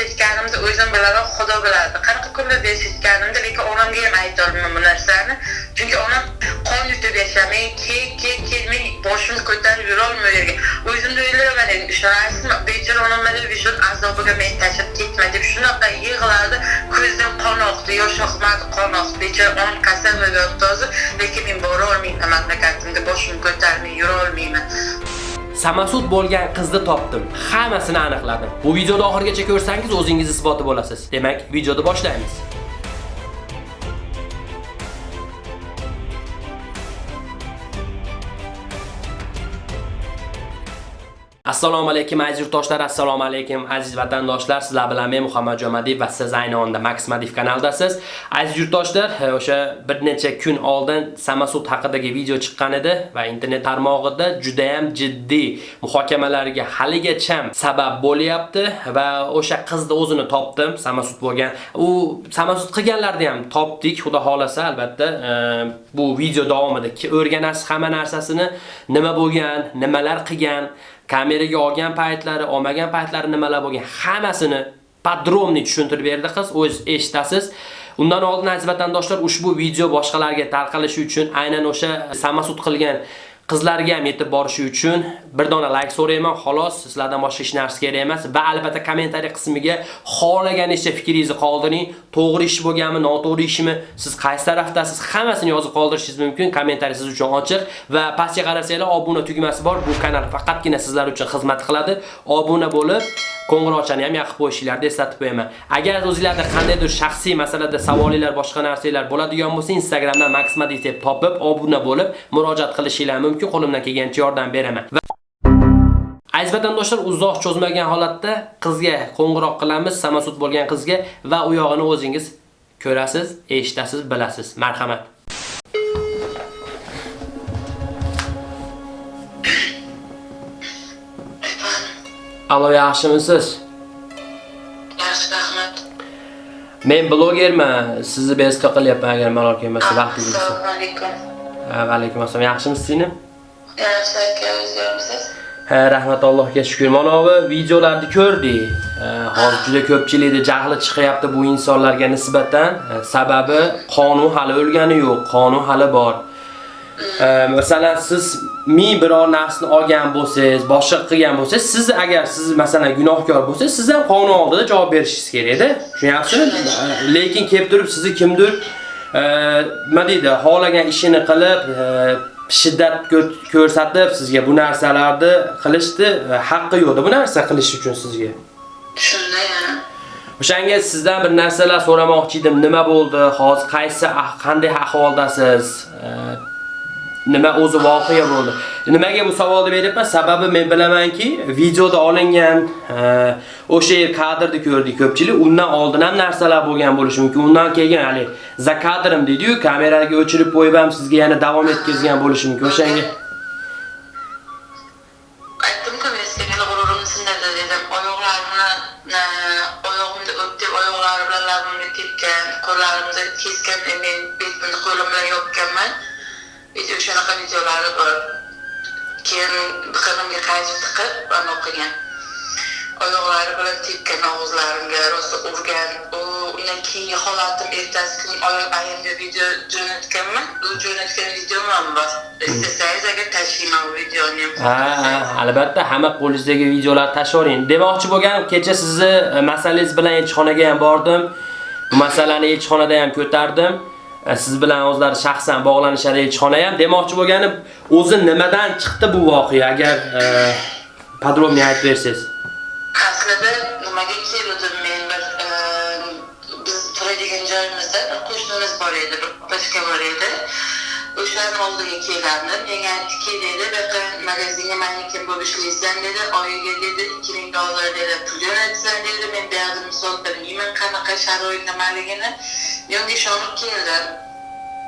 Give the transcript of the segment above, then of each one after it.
yashayotganimni o'zim bilaman xudo biladi. Qanaqa kunlarda yashayotganimni lekin onamga ham aytolmayman bu narsani. Chunki onam qon yutib yashamay kel kel men boshimni ko'tarib yurolmay yerga. O'zimni o'ylayman endi ishonasizmi? Bechora onam mana vijdon azobiga meni tashlab ketma deb shunaqa yig'ladi. Ko'zidan qon oqdi yosh oqmadi qon oqdi. Bechora onam kasal bo'lib hozir lekin men borolmayman mamlakatimga boshimni ko'tarmay yurolmayman. Samasud bo'lgan qizni topdim. Hammasini aniqladim. Bu videoni oxirigacha ko'rsangiz o'zingiz isboti bo'lasiz. Demak, videoni boshlaymiz. Assalomu alaykum aziz yurtdoshlar, assalomu alaykum aziz vatandoshlar. Sizlar bilan men Muhammad Jomadiyev va siz ayni onda Max Madiv kanaldasiz. Aziz yurtdoshlar, e, o'sha bir necha kun oldin Samasud haqidagi video chiqqan edi va internet tarmog'ida juda ham jiddiy muhokamalarga haligacha sabab bo'lyapti va o'sha qizni o'zini topdim, Samasud bo'lgan. U Samasud qilganlarni ham topdik, xudo xolasa albatta. E, bu video davomida o'rganasiz hamma narsasini, nima bo'lgan, nimalar qilgan kameraga olgan paytlari, olmagan paytlari nimalar bo'lgan, hammasini podromni tushuntirib berdi qiz, o'z eshitasiz. Undan oldin aziz vatandoshlar, ushbu video boshqalarga tarqalishi uchun aynan o'sha samasud qilgan qizlarga ham yetib borishi uchun bir dona like so'rayman, xolos, sizlardan boshqa hech narsa kerak emas va albatta kommentariy qismiga xohlaganingizcha fikringizni qoldiring. To'g'ri ish bo'lganmi, noto'g'ri ishmi, siz qaysi tarafdasiz, hammasini yozib qoldirishingiz mumkin. Kommentariy siz uchun ochiq va pastga qarasanglar, obuna tugmasi bor. Bu kanal faqatgina sizlar uchun xizmat qiladi. Obuna bo'lib, qo'ng'iroqchani ham yoqib qo'yishinglarni eslatib qo'yaman. Agar o'zingizlarda qandaydir shaxsiy masalada savolinglar, boshqa narsalar bo'ladigan bo'lsa, Instagramdan Maxmadi deb topib, obuna bo'lib, murojaat qilishinglar mumkin. Qo'limdan kelgancha yordam beraman. Aziz vatandoshlar, uzoq cho'zmagan holatda qizga qo'ng'iroq qilamiz, samasud bo'lgan qizga va u yog'ini o'zingiz ko'rasiz, eshitasiz, bilasiz. Marhamat. Alo, yaxshimisiz? yaxshi rahmat Men blogerman. Sizni bezovta qilyapman agar malol kelmasa vaqtingiz bo'lsa. assalomu alaykum Va alaykum assalom. Yaxshimisiz singlim? yaxshi aka Ha, rahmat Allohga shukr. Mana bu videolarni ko'rdik. Hozir juda ko'pchilikda jahli chiqyapti bu insonlarga nisbatan. Sababi qonun hali o'lgani yo'q, qonun hali bor. Masalan, siz ming biror narsani olgan bo'lsangiz, boshqa qilgan bo'lsangiz, siz agar siz masalan gunohkor bo'lsangiz, siz ham qonun oldida javob berishingiz kerak-da. Tushunyapsizmi? Lekin kelib turib sizni kimdir nima deydi, xohlagan ishini qilib, shiddat ko'rsatib sizga bu narsalarni qilishni haqqi yo'qda bu narsa qilish uchun sizga. shunda yana O'shanga sizdan bir narsalar so'ramoqchi edim. Nima bo'ldi? Hozir qaysi qanday ahvoldasiz? Nima o'zi voqea bo'ldi? Nimaga bu savolni beryapman? Sababi men bilamanki, videoda olingan e, o'sha yer kadrni ko'rdik ko'pchilik. Undan oldin ham narsalar bo'lgan bo'lishi mumkin. Undan keyin hali za kadrim dedi-yu, kameraga o'chirib qo'yib ham sizga yana davom etkazgan bo'lishi mumkin. O'shanga aytdimku men senga g'ururimni e, o'pdi oyoqlari bilan tepgan qo'llarimni kesgan men qo'lim bilan yopganman video shunaqa videolari bor. Keyin biqinimga qaychi tiqib anaqa qilgan oyoqlari bilan tepgan og'izlarimga rosa urgan. Undan keyingi holatim ertasi kuni oyoq ayimga video jo'natganman u jo'natgan videom ham bor istasangiz agar tashlayman bu videoni Ha, ha, albatta hamma qo'lingizdagi videolarni tashlavering. Demoqchi bo'lganim, kecha sizni e, masalangiz bilan elchixonaga ham bordim. Bu masalani elchixonada ham ko'tardim. E, siz bilan o'zlari shaxsan bog'lanishar elchixona ham. Demoqchi bo'lgani o'zi nimadan chiqdi bu voqea? Agar e, podrobniy aytib bersangiz. aslida nimaga kelgandim men bir e, biz turadigan joyimizda qo'shnimiz bor edi bir opachka bor edi o'sha oldiga kelgandim menga aytdiki dedi bu yoqqa magazinga manikin bo'lib ishlaysan dedi. Oyiga dedi ikki ming dollar dedi. Pul jo'natsan dedi. Men bu yoqda misol bilmayman qanaqa sharoit nimaligini men unga ishonib keldim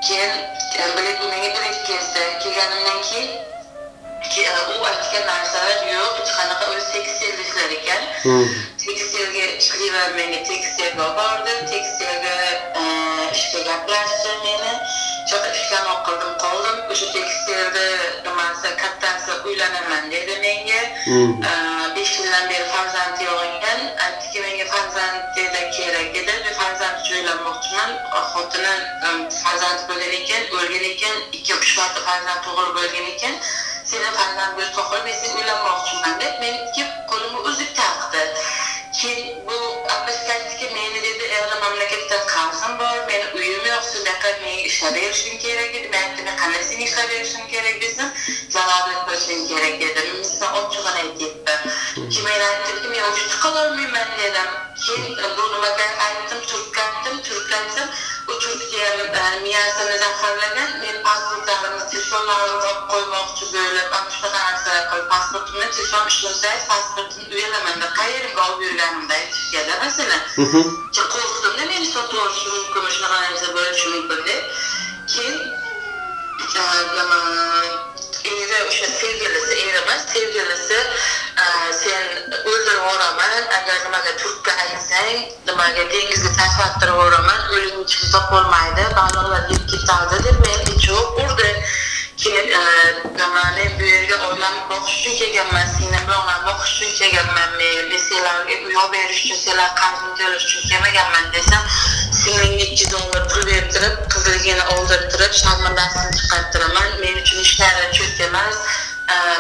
keyin e, menga bilet kelsa kelganimdan keyin ki, e, u aytgan narsalar yo'q. Hech qanaqa o'zi tekstil ishlar ekan tekstilga ishlayman menga tekstilga olib bordi tekstilga e, ishga gaplashdi meni. Shunaqa ishlamoq qildim qoldim. O'sha tekstilni nimasi kattasi uylanaman dedi menga. E, besh yildan beri farzandi yo'q ekan aytdiki menga farzandga kerak edi men farzand uchun uylanmoqchiman. Xotinim em, farzandi bo'lgan ekan o'lgan ekan. Ikki uch marta farzand tug'ilib bo'lgan ekan seni farzand bo'lsa qol men sen uylanmoqchiman deb meni ikki qo'limni uzib taqdi keyin bu apashkatdiki meni dedi endi mamlakatdan qarzim bor meni uyim yo'q shu yoqqa menga ishlab berishing kerak edi men aytdim "Men qanday seni ishlab berishim kerak desam zalolat qilishing kerak dedim men ochig'ini aytyapman keyin men aytdimki men urushda qololmayman dedim. Keyin bu nimaga aytdim turtlandim turtlansam e, miyasini zaharlagan men pasportlarimni telefonlarimni olib qo'ymoqchi bo'lib ana shunaqa narsalar qilib pasportimni telefon ishlamsangiz pasportimni uyalaman deb qayerga olib yurganimda aytishganda masalan Mhm. Qo'rqdimda meni sotib olishi mumkin shunaqa narsa bo'lishi mumkin deb keyin nima eri o'sha sevgilisi eri emas sevgilisi e, sen o'ldirib yuboraman agar nimaga turkka aytsang nimaga dengizga tashlab yuboraman o'ling chiqsa bo'lmaydi baliqlar yeb ketadi deb meni cho'p urdi. Keyin e, nima men bu yerga oilamni boqish uchun kelganman singlim bilan onamni boqish uchun kelganman men men senlarga uy olib berish uchun senlar qarzimni to'lash uchun kelmaganman desam singlingga ikki yuz dollar pul bertirib qizligini oldirtirib sharmandasini chiqartiraman men uchun hech narsa cho'k emas.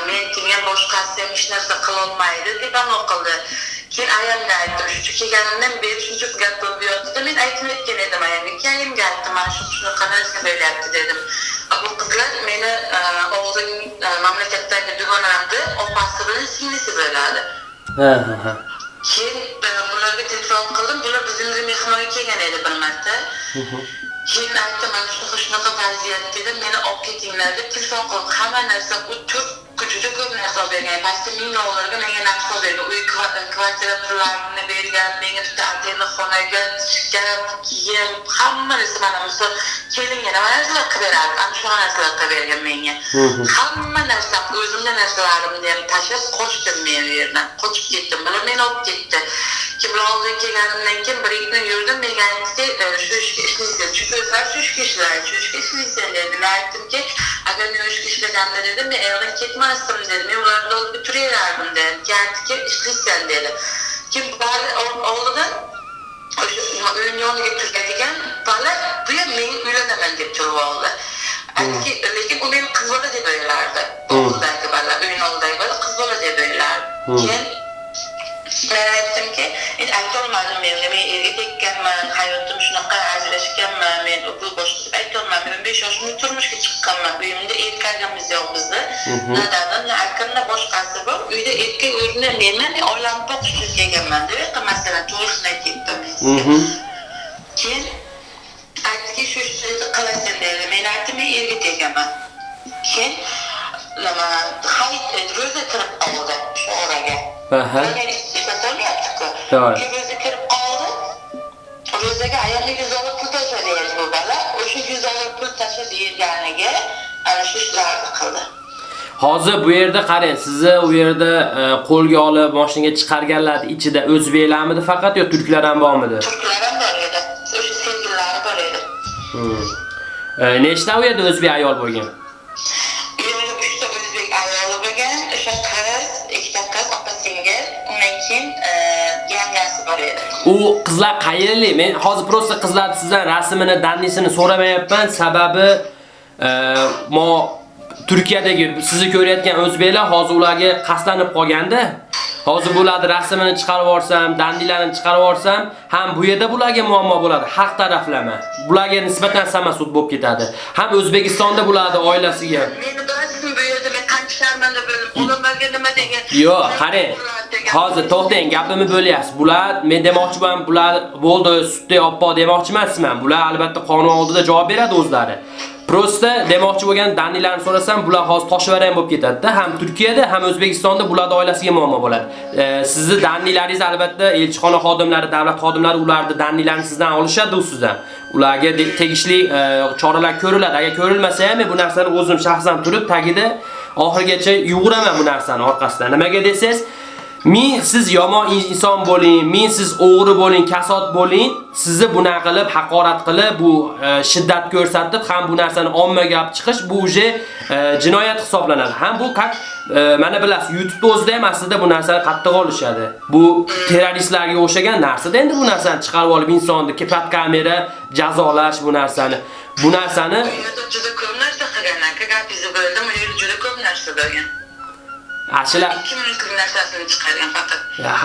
Men kelgan boshqasi ham hech narsa qilolmaydi deb anavi qildi. Keyin ayamga aytdim shu kelganimdan beri shuncha gap bo'lib yotdi men aytib aytgan edim ayamga keyin ayamga aytdim mana shu shunaqa narsa bo'lyapti dedim. Bu qizlar meni e, oldin e, mamlakatdagi dugonamni opasi bilan singlisi bo'ladi. Ha ha ha. Keyin e, bularga telefon qildim. Bular bizimga mehmonga kelgan edi bir marta. Keyin aytdim mana shunaqa shunaqa vaziyat dedim. Meni olib ketinglar deb telefon qildim. Hamma narsa u juda ko'p narsa olib bergan pastda ming dollarga menga olib bergan uy kva- kvartira pullarini bergan menga bitta отдельный xonaga kiyim hamma narsa mana misol kelinga nima narsalar qilib berardi ana shunaqa narsalar qilib bergan menga hamma narsam o'zimni narsalarimni ham tashlab qochdim men u yerdan qochib ketdim bular meni olib ketdi keyin bular oldiga kelganimdan keyin bir ikki kun yurdim menga aytdiki e, shu ishga ishlaysan chunki o'zlari shu ishga ishlaydi shu ishga ishlaysan dedi men aytdimki agar men u ishga ishlaganimda dedim. Men erg'in ketmasdim dedi men ularni oldida turaverardim dedi keyin aytdiki ishlaysan dedi. Keyin bari ol- oldidan o'sha uyni yoniga turadigan bola bu ham men uylanaman deb turib oldi aytdiki lekin u meni qiz bola deb o'ylardi oldidagi bola uyni oldidagi bola qiz bola deb o'ylardi keyin men aytdimki men aytolmadim men. Men erga tekkanman hayotim shunaqa ajrashganman men bu boshqa deb aytolmadim. O'n besh yoshimda turmushga chiqqanman. Uyimda erkagimiz yo'q bizni na dadim na akam na boshqasi bor. Uyda erkak o'rnida menman boqish uchun kelganman deb masalan to'g'risini aytyapman men Mhm. keyin aytdiki shu ishni qilasan dedi men aytdim men erga tegaman keyin nima hayit ro'za kirib qoldi shu oraga Aha. meni ishlatyaptiku To'g'ri. keyin ro'za kirib qoldi ro'zaga ayolga yuz dollar pul tashlaydi bu bola o'sha yuz dollar pul tashlab berganiga ana shu ishlarni qildi Hozir bu yerda qarang, sizni u yerda qo'lga olib mashinaga chiqarganlar ichida o'zbeklarmidi faqat yo turklar ham bormidi? turklar ham bor edi o'sha sevgililari bor edi Hmm. E, nechta u yerda o'zbek ayol bo'lgan? U qizlar qayerlik? Men hozir prosta qizlar sizdan rasmini, dannisini so'ramayapman, sababi e, mo Turkiyadagi sizni ko'rayotgan o'zbeklar hozir ularga qaslanib qolganda, hozir bularni rasmini chiqarib yuborsam, dandilarini chiqarib yuborsam, ham bu yerda bularga muammo bo'ladi, haq taraflama. Bularga nisbatan samasud bo'lib ketadi. Ham O'zbekistonda bularni oilasiga Meni bilasizmi bu yerda men qancha sharmanda bo'ldim. Odamlarga nima degan? Yo'q, qarang. Hozir to'xtang, gapimni bo'lyapsiz. Bular men demoqchiman, bular bo'ldi, sutda oppo demoqchi emasman. Bular albatta qonun oldida javob beradi o'zlari. Prosta demoqchi bo'lgan Danilarni so'rasam, bular hozir toshvarang bo'lib ketadi-da. Ham Turkiyada, ham O'zbekistonda bularning oilasiga muammo bo'ladi. E, sizni Danilaringiz albatta elchixona xodimlari, davlat xodimlari ularni Danilarni sizdan olishadi sizdan. Ularga tegishli e, choralar ko'riladi. Agar ko'rilmasa ham bu narsani o'zim shaxsan turib tagida oxirigacha yuguraman bu narsani orqasidan. Nimaga desangiz, Men siz yomon inson bo'ling, men siz o'g'ri bo'ling, kasod bo'ling, sizni buna qilib haqorat qilib, bu e, shiddat ko'rsatib, ham bu narsani ommaga olib chiqish bu uje jinoyat hisoblanadi. Ham bu qat e, mana bilasiz, YouTube'da o'zida ham aslida bu narsani qattiq olishadi. Bu terroristlarga o'xshagan narsada endi bu narsani chiqarib olib insonni kepat kamera jazolash bu narsani. Bu narsani juda ko'p narsa qilganman gapingizni bo'ldim yerda juda ko'p narsa bo'lgan ashular ikki minutlik narsasini chiqargan faqat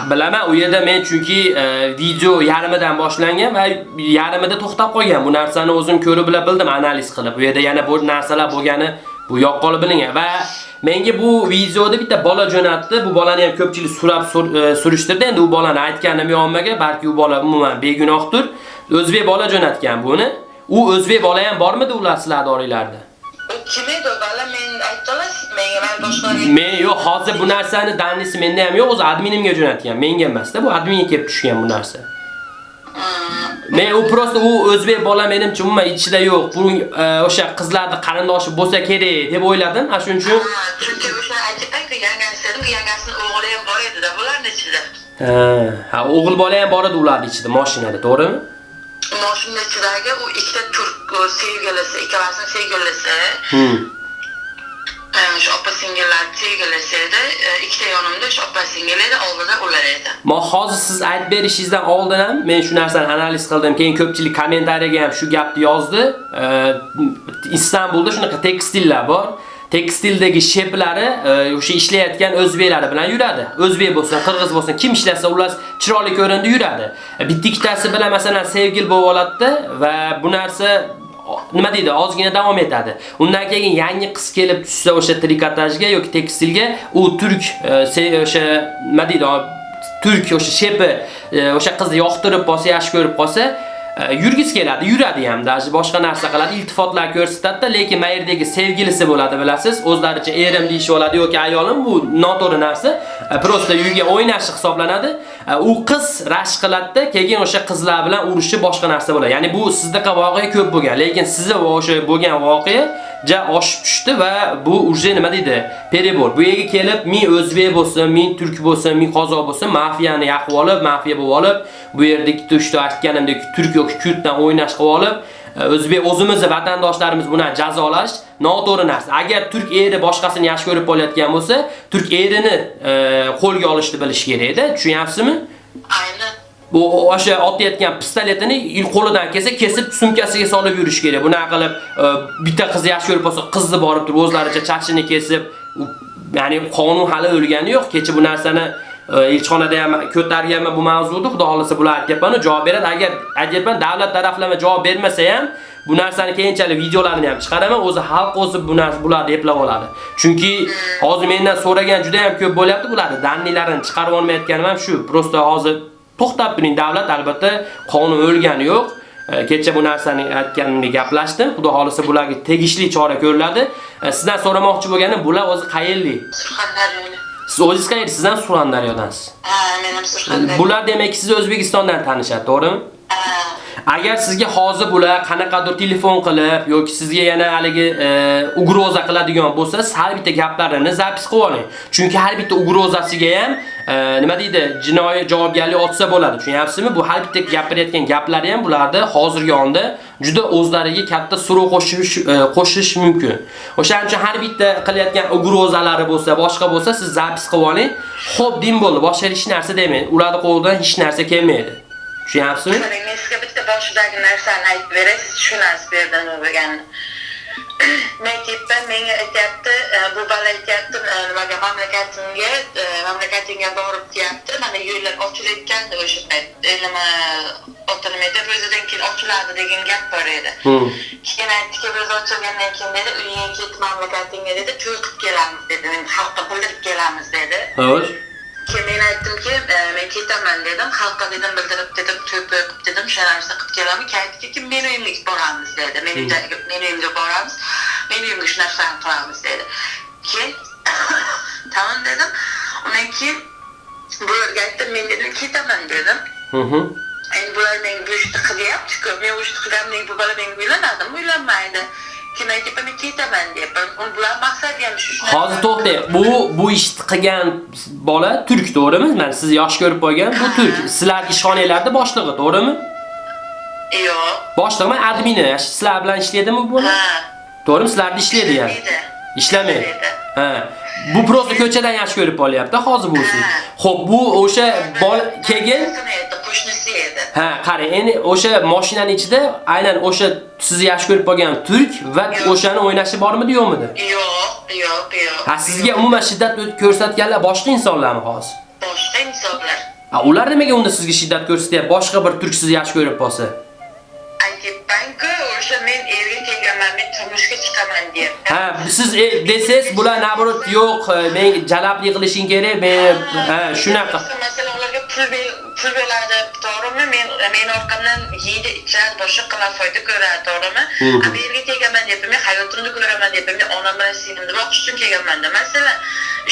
bilaman u yerda men chunki e, video yarmidan boshlangan va yarmida to'xtab qolgan. Bu narsani o'zim ko'rib bilib bildim analiz qilib. Bu yerda yana bu narsalar bo'lgani bu yoqqolib bilingan va menga bu videoda bitta bola jo'natdi. Bu bolani ham ko'pchilik surab e, surishtirdi. Endi u bolani aytganim yo'q balki u bola umuman begunohdir. O'zbek bola jo'natgan buni. U o'zbek bola ham bormidi ular sizlarning oranglarda? Kim edi men ayta olasiz menga man boshqalarga Men yo'q, hozir bu narsani danisi menda ham yo'q, o'zi adminimga jo'natgan. Menga emasda, bu adminga kelib tushgan bu narsa. Men u prosta u o'zbek bola menimcha umuman ichida yo'q. Bu e, o'sha qizlarning qarindoshi bo'lsa kerak deb o'yladim. Ana shuning uchun chunki o'sha aytib yangasi dedim yangasini o'g'li ham bor edi-da bularni ichida ha, ha o'g'il bola ham bor edi ularning ichida, mashinada, to'g'rimi? Moshina ichidagi u ikkita turk sevgilisi ikkalasini sevgilisi Hmm. e, o'sha opa singillar sevgilisi edi E, ikkita yonimda o'sha opa singil edi oldida ular edi Ma hozir siz aytib berishingizdan oldin ham men shu narsani analiz qildim. Keyin ko'pchilik kommentariyaga ham shu gapni yozdi. E, Istanbulda shunaqa tekstillar bor. Tekstildagi sheplari e, o'sha ishlayotgan o'zbeklari bilan yuradi. O'zbek bo'lsin, qirg'iz bo'lsin, kim ishlasa ular chiroyli ko'rindi yuradi. E, Bitta ikkitasi bilan masalan sevgil bo'lib oladi va bu narsa nima deydi, ozgina davom etadi. Undan keyin yangi qiz kelib tushsa o'sha trikotajga yoki tekstilga, u turk e, o'sha nima deydi, turk o'sha shepi e, o'sha qizni yoqtirib qolsa, yaxshi ko'rib qolsa, Э, e, yurgis keladi, yuradi ham, даже boshqa narsa qiladi, iltifotlar ko'rsatadi, lekin mayerdagi sevgilisi bo'ladi, bilasiz, o'zlaricha erim deyish oladi yoki ayolim bu noto'g'ri narsa, э, prosta uyga o'ynashi hisoblanadi. Э, u qiz rashk qiladi, keyin o'sha qizlar bilan urushi boshqa narsa bo'ladi. Ya'ni bu sizdaqa voqea ko'p bo'lgan, lekin sizda o'sha bo'lgan voqea ja oshib tushdi va bu uje nima deydi? Perebor. Bu yerga kelib, men o'zbek bo'lsin, men turk bo'lsin, men qozoq bo'lsin, mafiyani yaqib olib, mafiya bo'lib olib, bu yerdagi tushdi aytganimdek turk yoki kurddan o'ynash qilib olib, o'zbek o'zimizni vatandoshlarimiz buni jazolash noto'g'ri narsa. Agar turk eri boshqasini yaxshi ko'rib qolayotgan bo'lsa, turk erini e, qo'lga olishni bilish kerak-da, tushunyapsizmi? aynan Bu o'sha otayotgan pistoletini qo'lidan kelsa, kesib sumkasiga solib yurish kerak. Bunaqa qilib e, bitta qiz yaxshi ko'rib qolsa, qizni borib turib o'zlaricha chachini kesib, ya'ni qonun hali o'lgani yo'q. Kecha bu narsani elchixonada ham ko'targanman bu mavzuni, xudo xolasa bular aytyapman, javob beradi. Agar aytyapman, davlat taraflama javob bermasa ham bu narsani keyinchalik videolarini ham chiqaraman, o'zi xalq o'zi bu narsa bularni eplab oladi. Chunki hozir mendan so'ragan juda ham ko'p bo'lyapti bularni, dannilarini chiqarib olmayotganim ham shu. Prosta hozir to'xtab turing, davlat albatta qonun o'lgani yo'q. Kecha bu narsani aytganimda gaplashdim. Xudo xolisa bularga tegishli chora ko'riladi. Sizdan so'ramoqchi bo'lganim, bular o'zi qayerlik? surxondaryolik Siz o'zingiz qayerlik? Sizdan Surxondaryodansiz. ha men ham surxondaryo Bular demak siz O'zbekistondan tanishadi, to'g'rimi? Agar sizga hozir bular qanaqadir telefon qilib yoki sizga yana haligi e, ugroza qiladigan bo'lsa, har bitta gaplarini zapis qilib oling. Chunki har bitta ugrozasiga ham e, nima deydi, jinoiy javobgarlik otsa bo'ladi. Tushunyapsizmi? Bu har bitta gapirayotgan gaplari ham bularda hozirgi onda juda o'zlariga katta suruv qo'shish e, qo'shish mumkin. O'shaning uchun har bitta qilayotgan ugrozalari bo'lsa, boshqa bo'lsa, siz zapis qilib oling. Xo'p, din bo'ldi, boshqa hech narsa demaydi. Ularning qo'lidan hech narsa kelmaydi. Tushunyapsizmi? Mana men sizga bitta boshidagi narsani aytib beray, siz tushunasiz bu yerda nima bo'lganini. Men aytyapman, menga aytyapti, e, bu bola aytyapti, e, nimaga mamlakatimga, e, mamlakatingga borib deyapti, mana yo'llar ochilayotgandi o'sha payt. E, Nima ota nima edi, ro'zadan keyin ochiladi degan gap bor edi. Keyin aytdiki, ro'za ochilgandan keyin dedi, uyingga ket mamlakatingga dedi, to'y qilib kelamiz dedi, xalqqa bildirib kelamiz dedi. Xo'sh. Keyin men aytdimki, e, men ketaman dedim, xalqqa dedim bildirib dedim, qilib dedim, o'sha narsa qilib kelamiz. Keyin aytdiki, men uyimga boramiz dedi. Men uyda men uyimga boramiz. Men uyimga shu narsani qilamiz dedi. Keyin tamam dedim. Undan keyin bularga aytdim, men dedim ketaman dedim. Endi bular menga bu ishni qilyapti-ku. Men bu ishni qilganimdan bu bola menga uylanadimi? Uylanmaydi. Hozir to'xtang. Bu bu ishni qilgan bola turk, to'g'rimi? Mana siz yosh ko'rib qo'ygan bu turk. Sizlar ishxonalarda boshlig'i, to'g'rimi? yo'q Boshlig'imi, admini. Sizlar bilan ishlaydimi bu bola? ha To'g'rimi? Sizlarda ishlaydi yani. ishlamaydi. Bu prosta ko'chadan yaxshi ko'rib qolyapti hozir bu siz. Xo'p, bu o'sha keyin Qo'shnisi qo'shnisi edi Ha, qarang, endi o'sha mashinaning ichida aynan o'sha sizni yaxshi ko'rib qolgan turk va o'shani o'ynashi bormidi, yo'qmidi? yo'q yo'q yo'q Ha, sizga umuman shiddat ko'rsatganlar boshqa insonlarmi hozir? boshqa insonlar Ha, ular nimaga unda sizga shiddat ko'rsatyapti? Boshqa bir turk sizni yaxshi ko'rib qolsa. Aytyapmanku o'sha men erga kelganman men turmushga chiqaman deyapti Ha, siz e, desangiz, bular nabrot yo'q, men jalablik qilishing kerak, men ha, shunaqa. masalan ularga pul pul beradi to'g'rimi men men orqamdan yeydi ichadi boshqa qilar foyda ko'radi to'g'rimi Mhm. a bu yerga kelganman deyapman men hayotimni ko'raman deyapman men onam bilan singlimni uchun kelganmanda masalan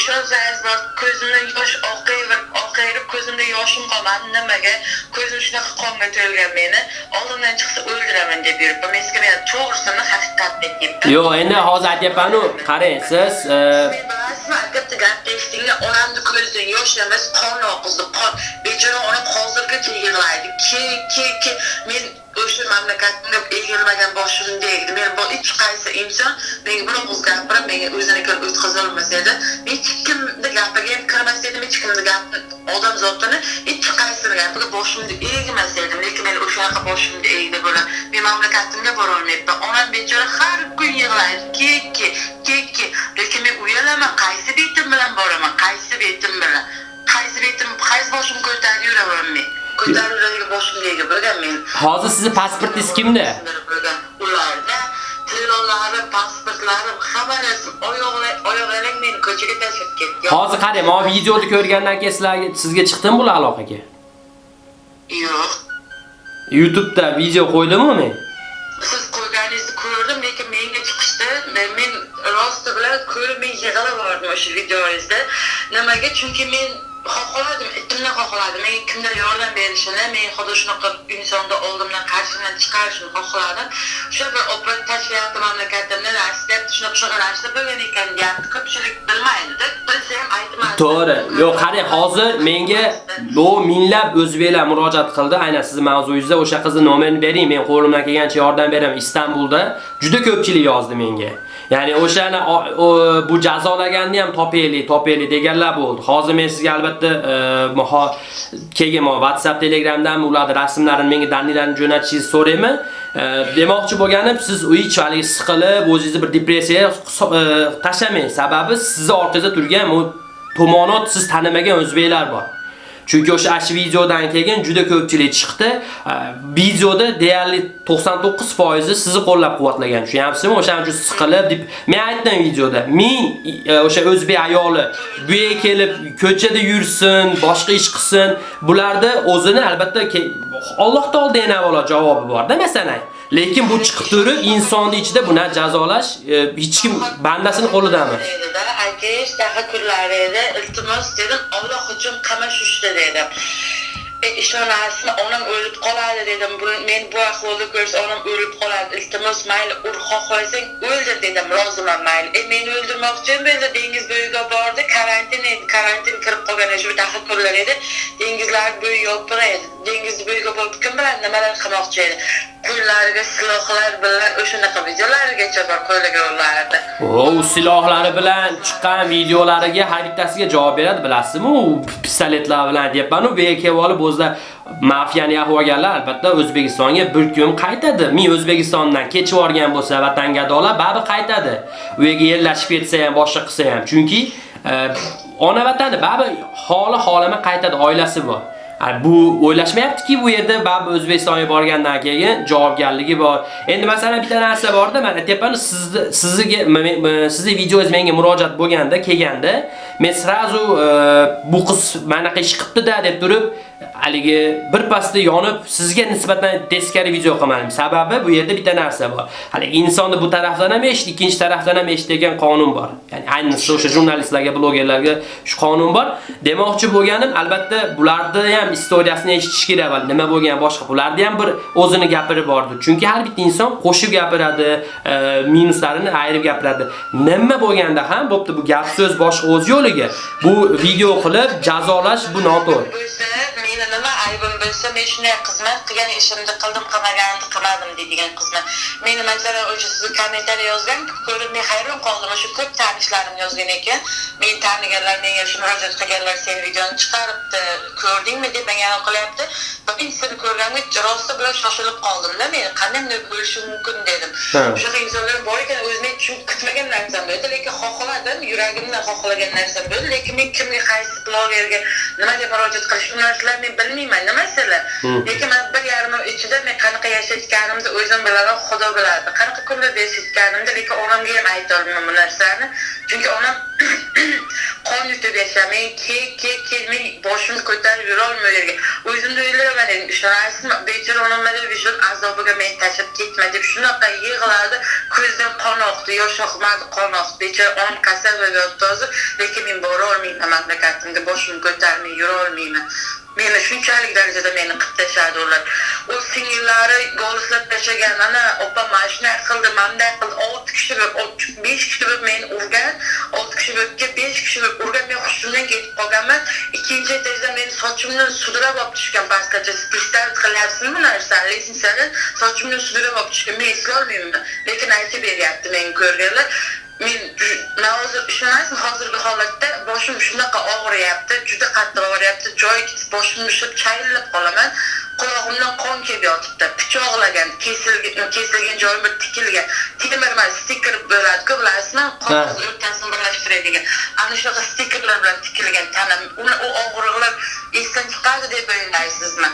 ishonsangiz bor ko'zimdan yosh oqayverib oqayib ko'zimda yoshim qolmadi nimaga ko'zim shunaqa qonga to'lgan meni oldimdan chiqsa o'ldiraman deb yuribman men sizga men to'g'risini haqiqatni aytyapman Yo'q, endi hozir aytyapman-ku, qarang, siz bilasizmi, albatta gap eshitdinglar, onamni ko'zidan yosh emas, qon oqizdi, qon. Bechora onam hozirgacha yig'laydi. Ke, ke, ke. Men o'sha mamlakatga egilmagan. Men bu hech qaysi inson menga bir og'iz gapirib, menga o'zini o'tkazolmas edi. Hech kimni gapiga ham kirmas edim, hech kimni gapi odam zotini hech qaysini gapiga boshimni egmas edim. Lekin men o'shanaqa boshimni egdi bular Men mamlakatimga borolmayapman. Onam bechora har kun yig'laydi. Ke, ke. Lekin men uyalaman, qaysi betim bilan boraman, qaysi betim bilan. Qaysi betim, qaysi boshimni ko'tarib yuraman men. Ko'tarib yuradigan boshimdagi bo'lgan men. hozir sizni pasportingiz kimda? Ularda hamma narsa meni ko'chaga tashlab. Hozir qarang, men videoni ko'rgandan keyin sizlarga sizga chiqdimi bular aloqaga? Yo'q. YouTube'da video qo'ydimmi men? Siz qo'yganingizni ko'rdim, lekin menga chiqishdi. Men, men rosti bilan ko'rib men yig'lab yubordim o'sha videongizda. Nimaga? Chunki men xohladim, itimdan xohladim. Menga kimdir yordam berishini, men xudo shunaqa insonni oldimdan qarshimdan chiqarishini xohladim. O'sha bir oprat tashlayapti mamlakatimni nasib shunaqa shunaqa narsa bo'lgan ekan deyapti. Ko'pchilik bilmaydida Bilsa ham aytmaydi. To'g'ri. Yo'q, qarang, hozir menga bu minglab o'zbeklar murojaat qildi. Aynan sizni mavzuyingizda o'sha qizni nomerini bering, men qo'limdan kelgancha yordam beraman. Istanbulda juda ko'pchilik yozdi menga. Ya'ni o'shani bu jazolaganni ham topaylik, topaylik deganlar bo'ldi. Hozir men sizga albatta e, keyin WhatsApp, Telegramdan ularni rasmlarini menga dandilarni jo'natishingizni so'rayman. E, demoqchi bo'lganim, siz uychalik siqilib, o'zingizni bir depressiyaga e, tashlamang. Sababi sizni ortingizda turgan bu tomonot siz tanimagan o'zbeklar bor. Chunki o'sha ash videodan keyin juda ko'pchilik chiqdi. Videoda deyarli 99% sizni qo'llab-quvvatlagan. Tushunyapsizmi? O'shaning uchun siqilib deb men aytdim videoda. Men e, o'sha o'zbek ayoli bu yerga kelib ko'chada yursin, boshqa ish qilsin, bularda o'zini albatta Alloh taolodan yana avvalo javobi bor-da, masalan. Lekin bu chiqib turib insonni ichida buni jazolash e, hech kim bandasini qo'lidami? Dedi-da, aytish edi. Iltimos dedim, Alloh uchun qamash ushla dedim. E, ishonasizmi, onam o'lib qoladi dedim. Bu men bu ahvolda ko'rsa onam o'lib qoladi. Iltimos mayli ur xohlasang o'ldir dedim. Roziman mayli. E meni o'ldirmoqchi bo'ldi. Dengiz bo'yiga bordi. Karantin edi. Karantin kirib qolgan shu daqa edi. Dengizlar bo'yi yopiq edi. Dengiz bo'yiga borib kim bilan nimalar qilmoqchi edi. Qo'llariga silohlar bilan o'shanaqa videolarigacha bor qo'llaganlarida. U silohlari bilan chiqqan videolariga har bittasiga javob beradi, bilasizmi? U pistoletlar bilan deyapman, u bu yerga kelib olib o'zida mafiyani yahvaganlar albatta O'zbekistonga bir kun qaytadi. Men O'zbekistondan kechib yuborgan bo'lsa vatangadolar baribir qaytadi. U yerga yerlashib ketsa ham, boshqa qilsa ham. Chunki e, ona vatani baribir holi holama qaytadi, oilasi bor. Bu o'ylashmayaptiki bu yerda baribir O'zbekistonga borgandan keyin javobgarligi bor. Endi masalan bitta narsa borda, mana tepani sizni sizga sizni videoingiz menga murojaat bo'lganda, kelganda, men srazu e, bu qiz manaqa ish qilibdi-da deb turib, haligi bir pasda yonib sizga nisbatan teskari video qilmadim. Sababi bu yerda bitta narsa bor. Hali insonni bu tarafdan ham eshit, ikkinchi tarafdan ham eshit degan qonun bor. Ya'ni ayniqsa o'sha jurnalistlarga, blogerlarga shu qonun bor. Demoqchi bo'lganim, albatta bularda ham istoriyasini eshitish kerak va nima bo'lgan boshqa bularni ham bir o'zini gapiri bordi. Chunki har bitta inson qo'shib gapiradi, e, minuslarini ayirib gapiradi. Nima bo'lganda ham bo'pti bu gap so'z boshqa o'z yo'liga. Bu video qilib jazolash bu noto'g'ri. Meni nima aybim bo'lsa men shunday xizmat qilgan ishimni qildim qilmaganimni qilmadim deydigan qizman meni masalan o'sha siz kommentariy yozgan ko'rib men hayron qoldim o'sha ko'p tanishlarim yozgan ekan. Meni taniganlar menga shu murojaat qilganlar sen videoni chiqaribdi ko'rdingmi deb menga qilyapti men seni ko'rganda rosti bilan shoshilib qoldimda men qanday bunday bo'lishi mumkin dedim. Shunaqa insonlar bor ekan o'zim tushunib kutmagan narsam bu edi lekin xohladim yuragimdan xohlagan narsam bu edi lekin men kimga qaysi blogerga nima deb murojaat qilish u narsalar men bilmayman. Nima sizlar lekin man bir yarim oy ichida men qanaqa yashayotganimni o'zim bilaman xudo biladi qanaqa kunlarda yashayotganimni lekin onamga ham aytolmayman bu narsalarni chunki onam qon yutib yashamay kek kek kek men boshimni ko'tarib yurolmay u yerga. O'zimda o'ylayman edim ishonasizmi bechora onam mana vijdon azobiga meni tashlab ketma deb shunaqa yig'ladi ko'zidan qon oqdi yosh oqmadi qon oqdi. Bechora onam kasal yotdi hozir lekin men borolmayman mamlakatimga boshimni ko'tarmay yurolmayman meni shunchalik darajada meni qilib tashladi ular. U singillari g'olislab tashlagan ana opam mana shunday qildi manday qildi. Olti kishi bo'lib besh kishi bo'lib meni urgan olti kishi bo'libga besh kishi bo'lib urgan men hushimdan ketib qolganman ikkinchi etajda meni sochimni sudrab olib tushgan pastgacha представить qilyapsizmi bu narsani lesinsadan sochimni sudrab olib tushgan men eslolmayman lekin aytib beryapti menga ko'rganlar men hozir ishonasizmi? Hozirgi holatda boshim shunaqa og'riyapti juda qattiq og'riyapti. Joyi boshimni ushlab chayillab qolaman. Qulog'imdan qon kelib yotibdi. Pichoqlagan kesilgan kesilgan joyim bir tikilgan. Temir mana stiker bo'ladiku bilasizmi qog'oz o'rtasini birlashtiradigan. Ana shunaqa stikerlar bilan tikilgan tanam. U og'riqlar esdan chiqadi deb o'ylaysizmi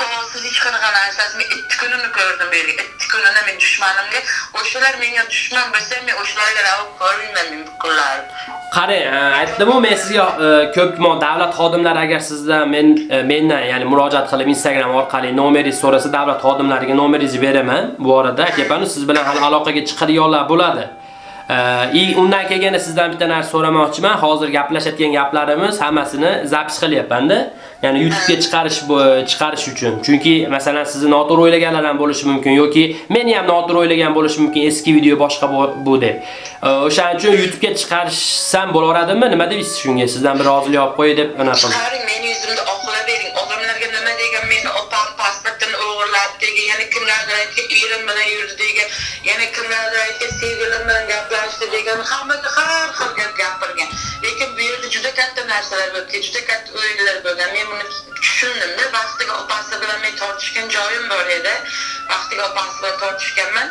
qog'ozsiz hech qanaqa narsasi men ikki kunini ko'rdim yerga ikki kunini men dushmanimga o'shalar menga dushman bo'lsa men o'shalarga ravo ko'rmayman men bu kunlarni qarang aytdimu men sizga ko'p davlat xodimlari agar sizdan men mendan ya'ni murojaat qilib instagram orqali nomeringizni so'rasa davlat xodimlariga nomeringizni beraman bu orada. Kepanu siz bilan hali aloqaga chiqadiganlar bo'ladi. И undan keyin sizdan bitta narsa so'ramoqchiman. Hozir gaplashayotgan gaplarimiz hammasini zapis qilyapman-da. Ya'ni YouTube'ga chiqarish chiqarish uchun. Chunki masalan sizni noto'g'ri o'ylaganlar ham bo'lishi mumkin yoki meni ham noto'g'ri o'ylagan bo'lishi mumkin. Eski video boshqa bu deb. O'shaning uchun YouTube'ga chiqarsam bo'laveradimi? Nima deysiz shunga? Sizdan bir rozilik olib qo'y deb ana qildim. Chiqaring, meni yuzimda oqlab bering. Odamlarga nima degan meni opam pasportini o'g'irlab degan, yana kimlardir aytgan erim bilan yurdi degan, yana kimlardir aytgan sevgilim bilan gaplashdi degan, hammaga har xil gap gapirgan. Katta narsalar bo'lgan, juda katta o'yinlar bo'lgan. Men buni tushundimda, vaqtiga opasi bilan men tortishgan joyim bor edi. Vaqtiga opasi bilan tortishganman.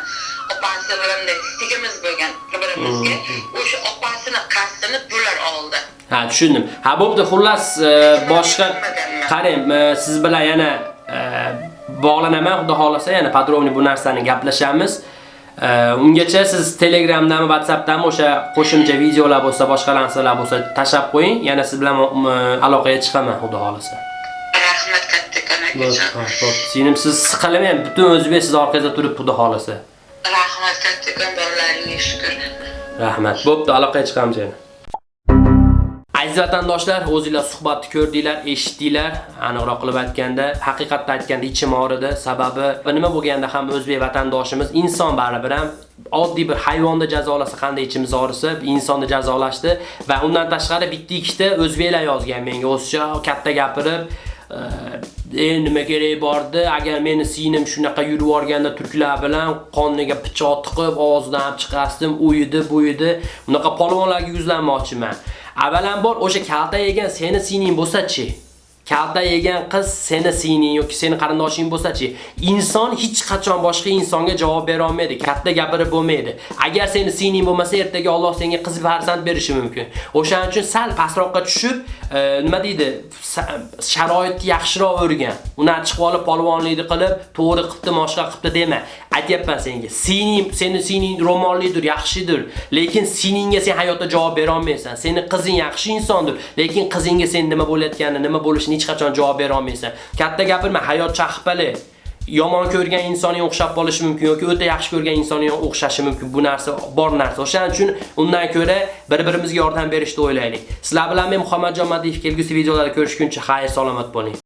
opasi bilan sigimiz bo'lgan birimizga. O'sha opasini qasdini bular oldi. Ha, tushundim. Ha, bo'pti, xullas boshqa qarang, siz bilan yana bog'lanaman, xudo xolasa, yana podrobniy bu narsani gaplashamiz. Ungacha siz Telegramdami, WhatsAppdami o'sha qo'shimcha videolar bo'lsa, boshqa narsalar bo'lsa tashlab qo'ying. Yana siz bilan aloqaga chiqaman, xudo xolasa. Rahmat kattakon akajon. Sinim siz siqilmang, butun o'zbek siz orqangizda turib, xudo xolasa. Rahmat kattakon borlaringga shukr. Rahmat. Bo'pti, aloqaga chiqamiz yana. Aziz vatandoshlar, o'zingizlar suhbatni ko'rdinglar, eshitdinglar. Aniqroq qilib aytganda, haqiqatda aytganda ichim og'ridi. Sababi nima bo'lganda ham o'zbek vatandoshimiz inson baribir ham oddiy bir hayvonni jazolasa qanday ichimiz og'risa, insonni jazolashdi va undan tashqari bitta ikkita o'zbeklar yozgan menga o'zcha katta gapirib e nima kerak bordi agar meni singlim shunaqa yurib o'rganda turklar bilan qoniga pichoq tiqib og'zidan chiqardim uyidi buyidi bunaqa polvonlarga yuzlanmoqchiman avvalambor o'sha kalta yegan seni sining bo'lsa-chi kalta yegan qiz seni sining yoki seni qarindoshing bo'lsa-chi, inson hech qachon boshqa insonga javob bera olmaydi, katta gapirib bo'lmaydi. Agar seni sining bo'lmasa, ertaga Alloh senga qiz farzand berishi mumkin. O'shaning uchun sal pastroqqa tushib, e, nima deydi, sharoitni yaxshiroq o'rgan. Uni chiqib olib polvonlikni qilib, to'g'ri qilibdi, boshqa qilibdi dema. Aytyapman senga, sening seni sening ro'mollidir, yaxshidir, lekin seningga sen hayotda javob bera olmaysan. Seni qizing yaxshi insondir, lekin qizingga sen nima bo'layotganini, nima bo'lishini hech qachon javob bera olmaysan. Katta gapirma, hayot chaqpali yomon ko'rgan insonga o'xshab qolishi mumkin yoki o'ta yaxshi ko'rgan insonga o'xshashi mumkin. Bu narsa bor narsa. O'shaning uchun undan ko'ra bir-birimizga yordam berishni o'ylaylik. Sizlar bilan men Muhammadjon Madiyev kelgusi videolarda ko'rishguncha xayr salomat bo'ling.